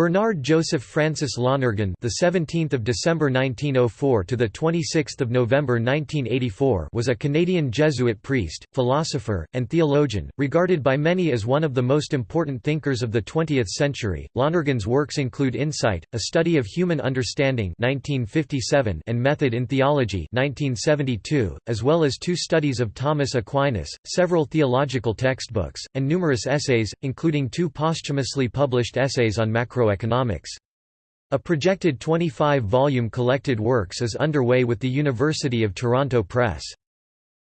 Bernard Joseph Francis Lonergan, the 17th of December 1904 to the 26th of November 1984, was a Canadian Jesuit priest, philosopher, and theologian, regarded by many as one of the most important thinkers of the 20th century. Lonergan's works include Insight, a study of human understanding, 1957, and Method in Theology, 1972, as well as two studies of Thomas Aquinas, several theological textbooks, and numerous essays, including two posthumously published essays on macro Economics. A projected 25-volume collected works is underway with the University of Toronto Press.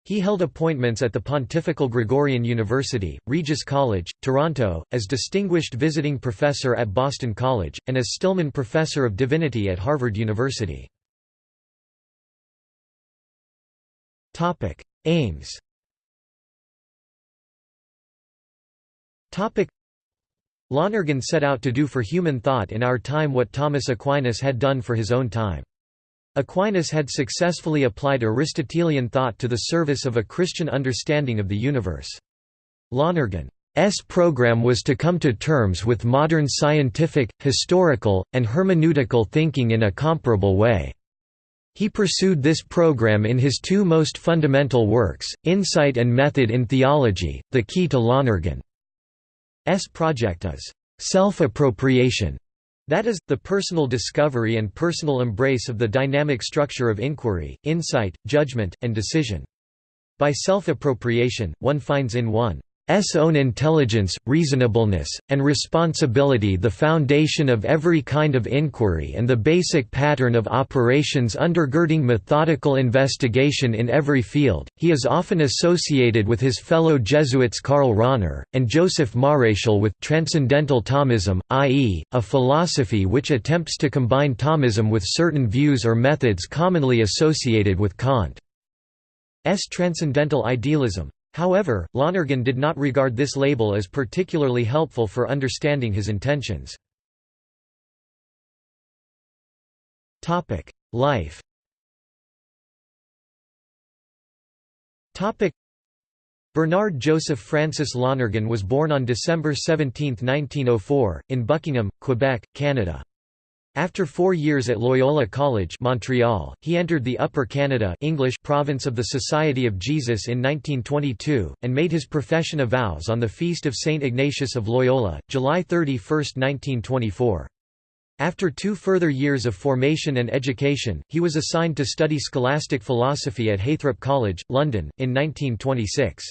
He held appointments at the Pontifical Gregorian University, Regis College, Toronto, as Distinguished Visiting Professor at Boston College, and as Stillman Professor of Divinity at Harvard University. Aims Lonergan set out to do for human thought in our time what Thomas Aquinas had done for his own time. Aquinas had successfully applied Aristotelian thought to the service of a Christian understanding of the universe. Lonergan's program was to come to terms with modern scientific, historical, and hermeneutical thinking in a comparable way. He pursued this program in his two most fundamental works, Insight and Method in Theology, the key to Lonergan. S project is self-appropriation, that is, the personal discovery and personal embrace of the dynamic structure of inquiry, insight, judgment, and decision. By self-appropriation, one finds in one S own intelligence, reasonableness, and responsibility the foundation of every kind of inquiry and the basic pattern of operations undergirding methodical investigation in every field. He is often associated with his fellow Jesuits Karl Rahner, and Joseph Maréchal with Transcendental Thomism, i.e., a philosophy which attempts to combine Thomism with certain views or methods commonly associated with Kant's transcendental idealism. However, Lonergan did not regard this label as particularly helpful for understanding his intentions. Life Bernard Joseph Francis Lonergan was born on December 17, 1904, in Buckingham, Quebec, Canada. After four years at Loyola College Montreal, he entered the Upper Canada English province of the Society of Jesus in 1922, and made his profession of vows on the feast of St. Ignatius of Loyola, July 31, 1924. After two further years of formation and education, he was assigned to study scholastic philosophy at Heythrop College, London, in 1926.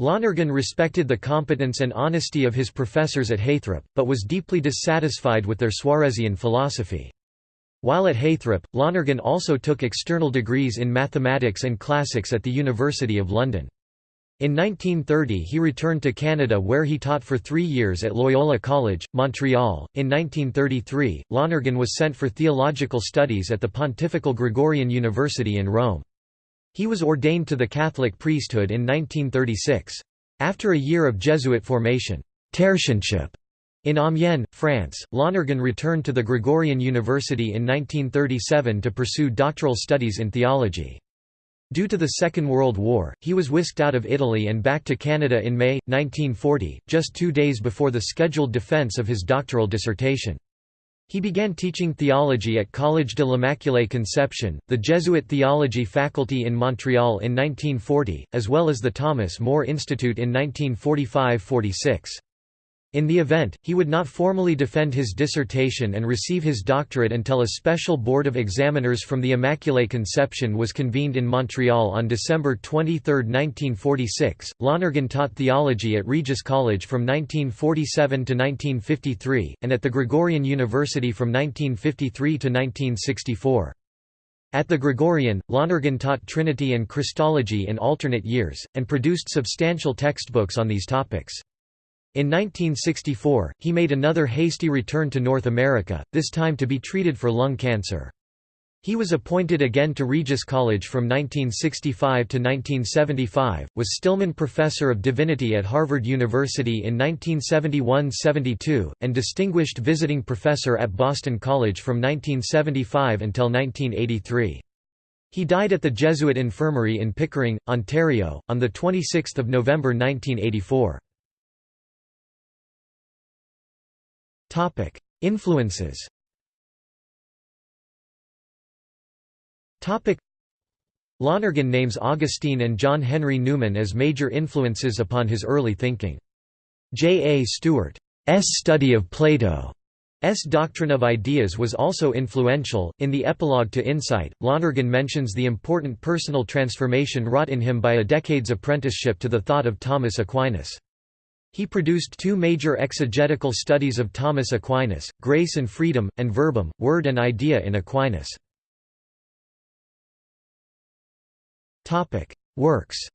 Lonergan respected the competence and honesty of his professors at Heythrop, but was deeply dissatisfied with their Suarezian philosophy. While at Heythrop, Lonergan also took external degrees in mathematics and classics at the University of London. In 1930 he returned to Canada where he taught for three years at Loyola College, Montreal. In 1933, Lonergan was sent for theological studies at the Pontifical Gregorian University in Rome. He was ordained to the Catholic priesthood in 1936. After a year of Jesuit formation tertianship in Amiens, France, Lonergan returned to the Gregorian University in 1937 to pursue doctoral studies in theology. Due to the Second World War, he was whisked out of Italy and back to Canada in May, 1940, just two days before the scheduled defense of his doctoral dissertation. He began teaching theology at Collège de l'Immaculée Conception, the Jesuit theology faculty in Montreal in 1940, as well as the Thomas More Institute in 1945–46. In the event, he would not formally defend his dissertation and receive his doctorate until a special board of examiners from the Immaculée Conception was convened in Montreal on December 23, 1946. Lonergan taught theology at Regis College from 1947 to 1953, and at the Gregorian University from 1953 to 1964. At the Gregorian, Lonergan taught Trinity and Christology in alternate years, and produced substantial textbooks on these topics. In 1964, he made another hasty return to North America, this time to be treated for lung cancer. He was appointed again to Regis College from 1965 to 1975, was Stillman Professor of Divinity at Harvard University in 1971–72, and Distinguished Visiting Professor at Boston College from 1975 until 1983. He died at the Jesuit Infirmary in Pickering, Ontario, on 26 November 1984. Influences Lonergan names Augustine and John Henry Newman as major influences upon his early thinking. J. A. Stewart's study of Plato's doctrine of ideas was also influential. In the epilogue to Insight, Lonergan mentions the important personal transformation wrought in him by a decade's apprenticeship to the thought of Thomas Aquinas. He produced two major exegetical studies of Thomas Aquinas, Grace and Freedom, and Verbum, Word and Idea in Aquinas. Works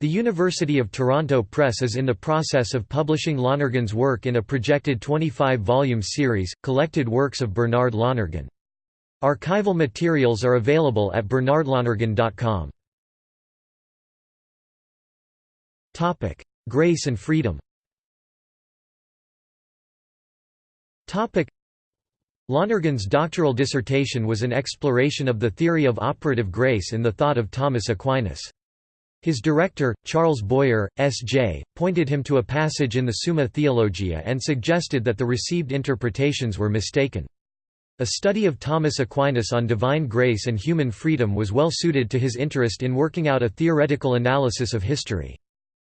The University of Toronto Press is in the process of publishing Lonergan's work in a projected 25-volume series, Collected Works of Bernard Lonergan. Archival materials are available at bernardlonergan.com. Grace and freedom Topic: Lonergan's doctoral dissertation was an exploration of the theory of operative grace in the thought of Thomas Aquinas. His director, Charles Boyer, S.J., pointed him to a passage in the Summa Theologia and suggested that the received interpretations were mistaken. A study of Thomas Aquinas on divine grace and human freedom was well suited to his interest in working out a theoretical analysis of history.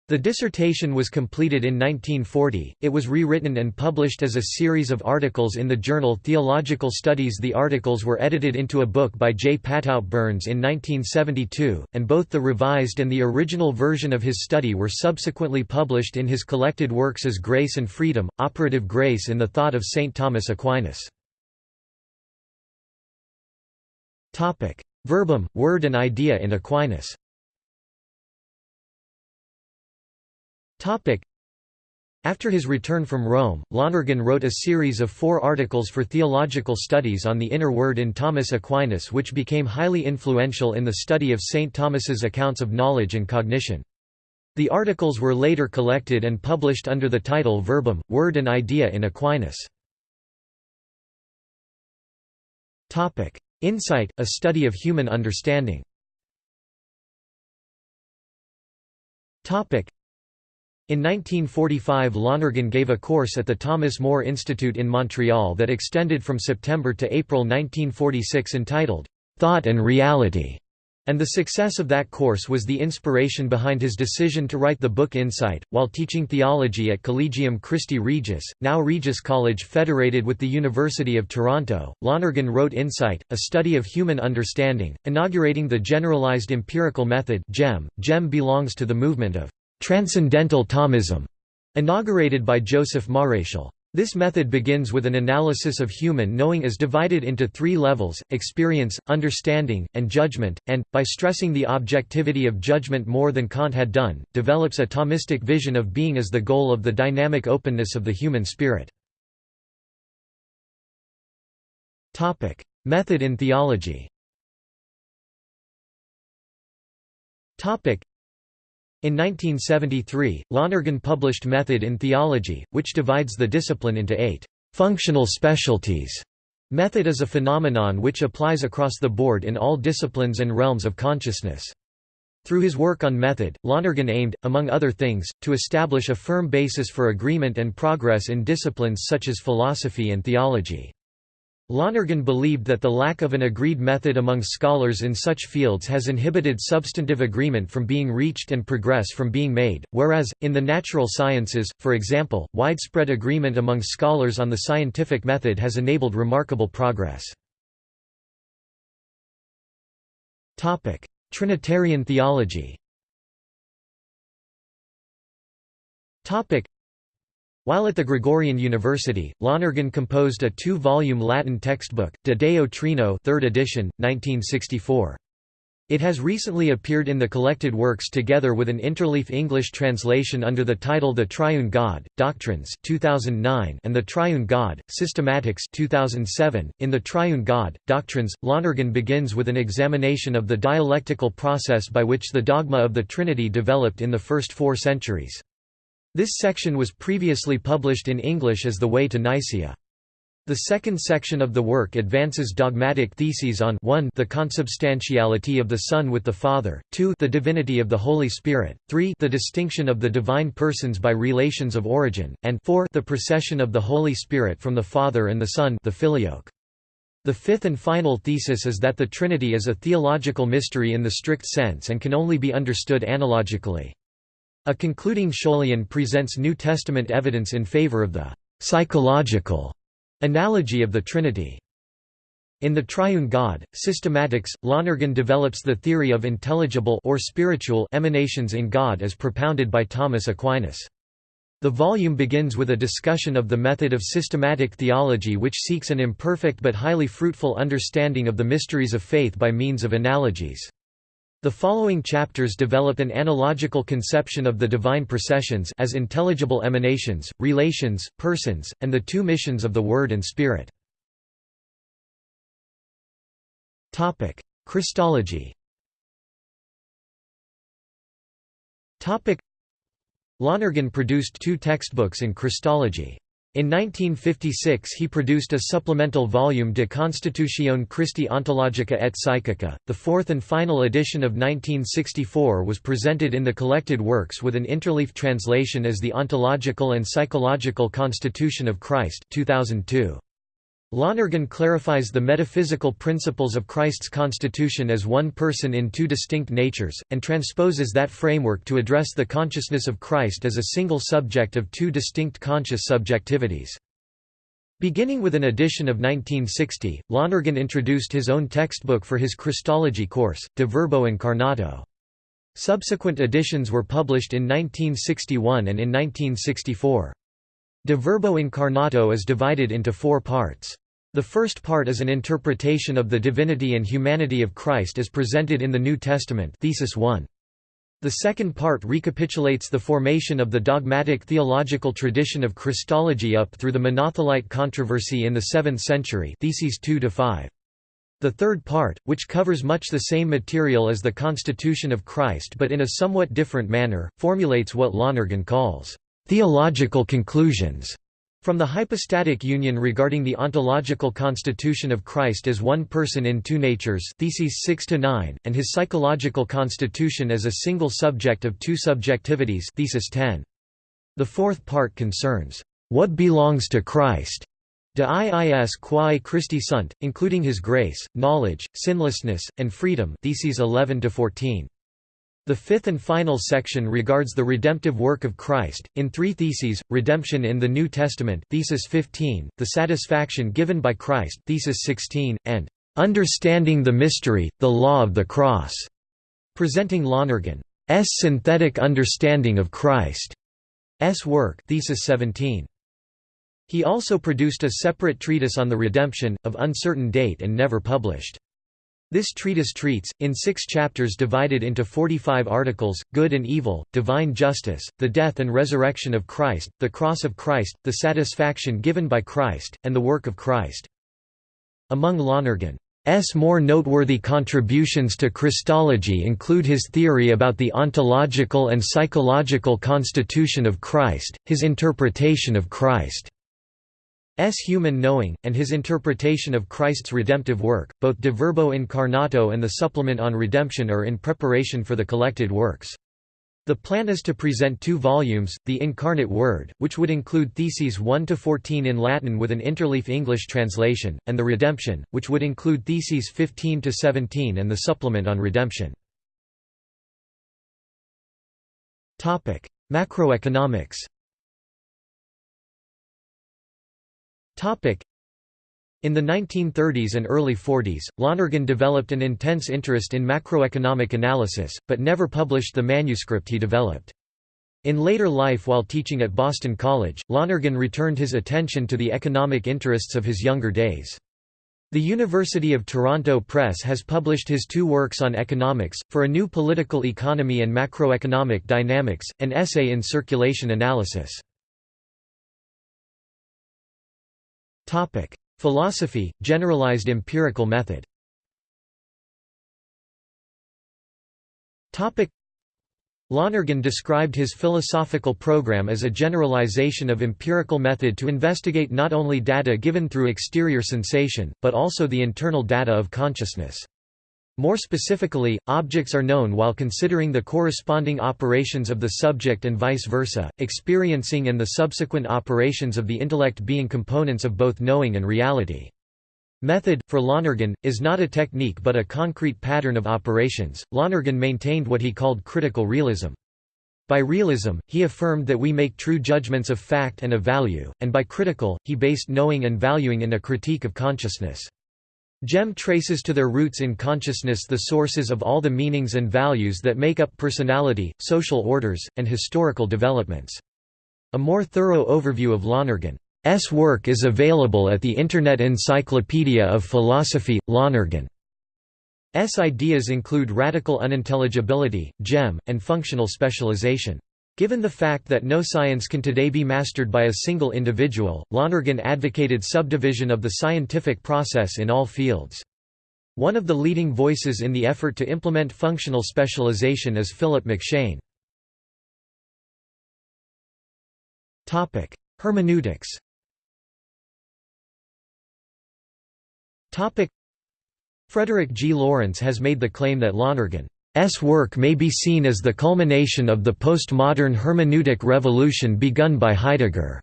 The dissertation was completed in 1940, it was rewritten and published as a series of articles in the journal Theological Studies The articles were edited into a book by J. Patout Burns in 1972, and both the revised and the original version of his study were subsequently published in his collected works as Grace and Freedom, Operative Grace in the Thought of St. Thomas Aquinas. Verbum, Word and Idea in Aquinas After his return from Rome, Lonergan wrote a series of four articles for theological studies on the inner word in Thomas Aquinas which became highly influential in the study of St. Thomas's accounts of knowledge and cognition. The articles were later collected and published under the title Verbum, Word and Idea in Aquinas. Insight, a study of human understanding in 1945 Lonergan gave a course at the Thomas More Institute in Montreal that extended from September to April 1946 entitled, "'Thought and Reality' and the success of that course was the inspiration behind his decision to write the book Insight. While teaching theology at Collegium Christi Regis, now Regis College federated with the University of Toronto, Lonergan wrote Insight, a study of human understanding, inaugurating the Generalized Empirical Method GEM. GEM belongs to the movement of Transcendental Thomism, inaugurated by Joseph Maréchal. This method begins with an analysis of human knowing as divided into three levels, experience, understanding, and judgment, and, by stressing the objectivity of judgment more than Kant had done, develops a Thomistic vision of being as the goal of the dynamic openness of the human spirit. Method in theology in 1973, Lonergan published Method in Theology, which divides the discipline into eight functional specialties. Method is a phenomenon which applies across the board in all disciplines and realms of consciousness. Through his work on method, Lonergan aimed, among other things, to establish a firm basis for agreement and progress in disciplines such as philosophy and theology. Lonergan believed that the lack of an agreed method among scholars in such fields has inhibited substantive agreement from being reached and progress from being made, whereas, in the natural sciences, for example, widespread agreement among scholars on the scientific method has enabled remarkable progress. Trinitarian theology while at the Gregorian University, Lonergan composed a two-volume Latin textbook, De Deo Trino 3rd edition, 1964. It has recently appeared in the collected works together with an interleaf English translation under the title The Triune God, Doctrines 2009 and The Triune God, Systematics 2007. .In The Triune God, Doctrines, Lonergan begins with an examination of the dialectical process by which the dogma of the Trinity developed in the first four centuries. This section was previously published in English as The Way to Nicaea. The second section of the work advances dogmatic theses on 1 the consubstantiality of the Son with the Father, 2 the divinity of the Holy Spirit, 3 the distinction of the divine persons by relations of origin, and 4 the procession of the Holy Spirit from the Father and the Son the Filioque. The fifth and final thesis is that the Trinity is a theological mystery in the strict sense and can only be understood analogically. A concluding Scholion presents New Testament evidence in favor of the psychological Analogy of the Trinity in The Triune God, Systematics, Lonergan develops the theory of intelligible or spiritual emanations in God as propounded by Thomas Aquinas. The volume begins with a discussion of the method of systematic theology which seeks an imperfect but highly fruitful understanding of the mysteries of faith by means of analogies. The following chapters develop an analogical conception of the divine processions as intelligible emanations, relations, persons, and the two missions of the Word and Spirit. Christology Lonergan produced two textbooks in Christology. In 1956 he produced a supplemental volume De Constitutione Christi Ontologica et Psychica. The fourth and final edition of 1964 was presented in the collected works with an interleaf translation as The Ontological and Psychological Constitution of Christ 2002. Lonergan clarifies the metaphysical principles of Christ's constitution as one person in two distinct natures, and transposes that framework to address the consciousness of Christ as a single subject of two distinct conscious subjectivities. Beginning with an edition of 1960, Lonergan introduced his own textbook for his Christology course, De Verbo Incarnato. Subsequent editions were published in 1961 and in 1964. De Verbo Incarnato is divided into four parts. The first part is an interpretation of the divinity and humanity of Christ as presented in the New Testament thesis 1. The second part recapitulates the formation of the dogmatic theological tradition of Christology up through the Monothelite controversy in the 7th century theses 2 to 5. The third part, which covers much the same material as the Constitution of Christ but in a somewhat different manner, formulates what Lonergan calls Theological conclusions from the hypostatic union regarding the ontological constitution of Christ as one person in two natures theses 6 to 9 and his psychological constitution as a single subject of two subjectivities thesis 10 the fourth part concerns what belongs to Christ? de iis quae Christi sunt including his grace knowledge sinlessness and freedom theses 11 to 14 the fifth and final section regards the redemptive work of Christ, in three theses, redemption in the New Testament thesis 15, the satisfaction given by Christ thesis 16, and "...understanding the mystery, the law of the cross", presenting Lonergan's synthetic understanding of Christ's work thesis 17. He also produced a separate treatise on the redemption, of uncertain date and never published. This treatise treats, in six chapters divided into 45 articles, good and evil, divine justice, the death and resurrection of Christ, the cross of Christ, the satisfaction given by Christ, and the work of Christ. Among Lonergan's more noteworthy contributions to Christology include his theory about the ontological and psychological constitution of Christ, his interpretation of Christ. S human knowing, and his interpretation of Christ's redemptive work, both De Verbo Incarnato and the supplement on redemption are in preparation for the collected works. The plan is to present two volumes, The Incarnate Word, which would include Theses 1–14 in Latin with an interleaf English translation, and The Redemption, which would include Theses 15–17 and the supplement on redemption. Macroeconomics In the 1930s and early 40s, Lonergan developed an intense interest in macroeconomic analysis, but never published the manuscript he developed. In later life while teaching at Boston College, Lonergan returned his attention to the economic interests of his younger days. The University of Toronto Press has published his two works on economics, For a New Political Economy and Macroeconomic Dynamics, an essay in circulation analysis. Topic: Philosophy, generalized empirical method. Topic: Lonergan described his philosophical program as a generalization of empirical method to investigate not only data given through exterior sensation, but also the internal data of consciousness. More specifically, objects are known while considering the corresponding operations of the subject and vice versa, experiencing and the subsequent operations of the intellect being components of both knowing and reality. Method, for Lonergan, is not a technique but a concrete pattern of operations. Lonergan maintained what he called critical realism. By realism, he affirmed that we make true judgments of fact and of value, and by critical, he based knowing and valuing in a critique of consciousness. GEM traces to their roots in consciousness the sources of all the meanings and values that make up personality, social orders, and historical developments. A more thorough overview of Lonergan S work is available at the Internet Encyclopedia of Philosophy. Lonergan's ideas include radical unintelligibility, gem, and functional specialization. Given the fact that no science can today be mastered by a single individual, Lonergan advocated subdivision of the scientific process in all fields. One of the leading voices in the effort to implement functional specialization is Philip McShane. Hermeneutics Frederick G. Lawrence has made the claim that Lonergan's work may be seen as the culmination of the postmodern hermeneutic revolution begun by Heidegger.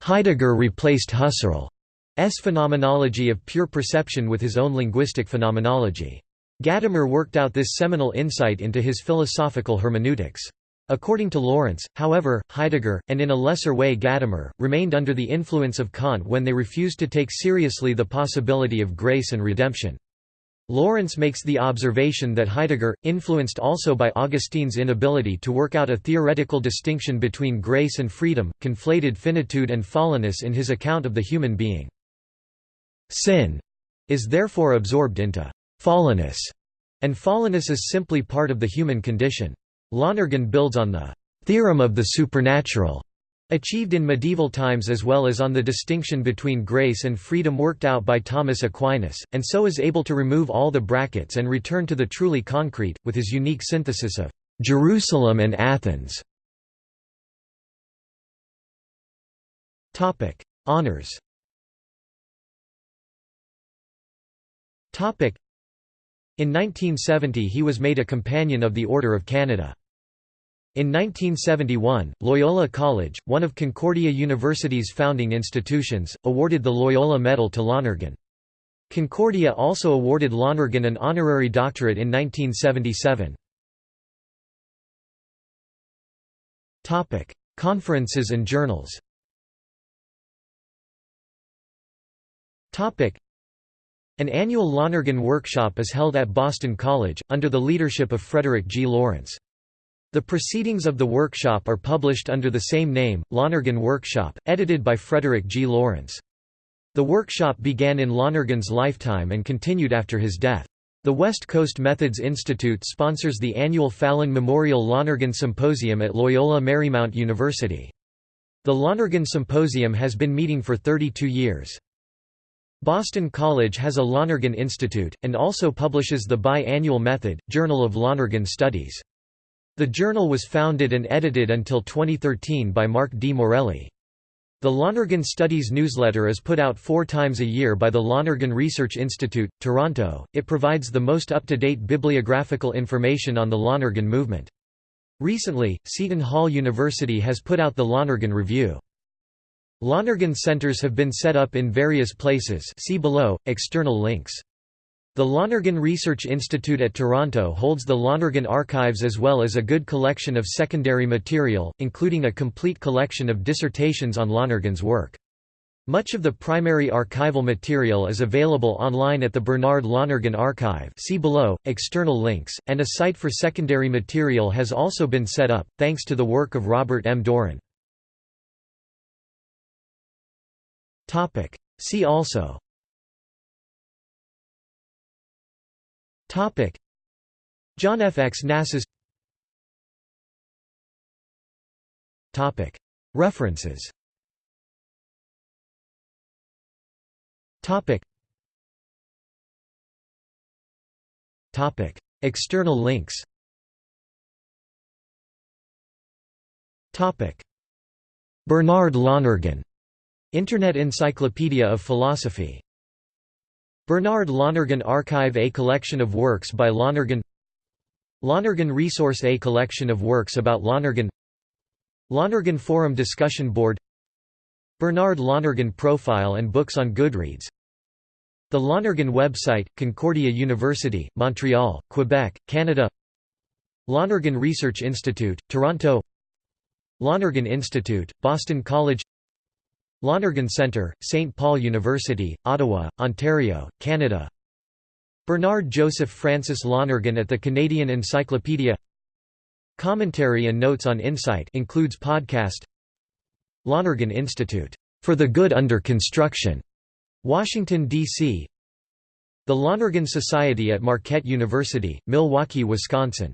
Heidegger replaced Husserl's phenomenology of pure perception with his own linguistic phenomenology. Gadamer worked out this seminal insight into his philosophical hermeneutics. According to Lawrence, however, Heidegger, and in a lesser way Gadamer, remained under the influence of Kant when they refused to take seriously the possibility of grace and redemption. Lawrence makes the observation that Heidegger, influenced also by Augustine's inability to work out a theoretical distinction between grace and freedom, conflated finitude and fallenness in his account of the human being. Sin is therefore absorbed into fallenness, and fallenness is simply part of the human condition. Lonergan builds on the «theorem of the supernatural» achieved in medieval times as well as on the distinction between grace and freedom worked out by Thomas Aquinas, and so is able to remove all the brackets and return to the truly concrete, with his unique synthesis of «Jerusalem and Athens». Honours in 1970 he was made a Companion of the Order of Canada. In 1971, Loyola College, one of Concordia University's founding institutions, awarded the Loyola Medal to Lonergan. Concordia also awarded Lonergan an honorary doctorate in 1977. Conferences and journals An annual Lonergan workshop is held at Boston College, under the leadership of Frederick G. Lawrence. The proceedings of the workshop are published under the same name, Lonergan Workshop, edited by Frederick G. Lawrence. The workshop began in Lonergan's lifetime and continued after his death. The West Coast Methods Institute sponsors the annual Fallon Memorial Lonergan Symposium at Loyola Marymount University. The Lonergan Symposium has been meeting for 32 years. Boston College has a Lonergan Institute, and also publishes the Bi-Annual Method, Journal of Lonergan Studies. The journal was founded and edited until 2013 by Mark D. Morelli. The Lonergan Studies newsletter is put out four times a year by the Lonergan Research Institute, Toronto. It provides the most up-to-date bibliographical information on the Lonergan movement. Recently, Seton Hall University has put out the Lonergan Review. Lonergan centers have been set up in various places see below, external links. The Lonergan Research Institute at Toronto holds the Lonergan Archives as well as a good collection of secondary material, including a complete collection of dissertations on Lonergan's work. Much of the primary archival material is available online at the Bernard Lonergan Archive see below, external links, and a site for secondary material has also been set up, thanks to the work of Robert M. Doran. See also Topic. John F. X. Knasas Topic. References. Topic. Topic. External links. Topic: Bernard Lonergan, Internet Encyclopedia of Philosophy Bernard Lonergan Archive A collection of works by Lonergan Lonergan Resource A collection of works about Lonergan Lonergan Forum Discussion Board Bernard Lonergan Profile and books on Goodreads The Lonergan website, Concordia University, Montreal, Quebec, Canada Lonergan Research Institute, Toronto Lonergan Institute, Boston College Lonergan Centre, St. Paul University, Ottawa, Ontario, Canada Bernard Joseph Francis Lonergan at the Canadian Encyclopedia Commentary and notes on Insight includes podcast Lonergan Institute, "...for the good under construction", Washington, D.C. The Lonergan Society at Marquette University, Milwaukee, Wisconsin